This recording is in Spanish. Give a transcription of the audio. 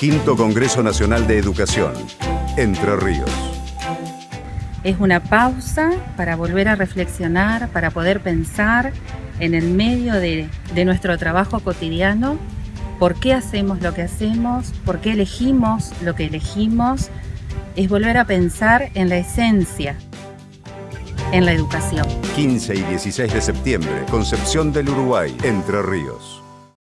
Quinto Congreso Nacional de Educación, Entre Ríos. Es una pausa para volver a reflexionar, para poder pensar en el medio de, de nuestro trabajo cotidiano, por qué hacemos lo que hacemos, por qué elegimos lo que elegimos, es volver a pensar en la esencia, en la educación. 15 y 16 de septiembre, Concepción del Uruguay, Entre Ríos.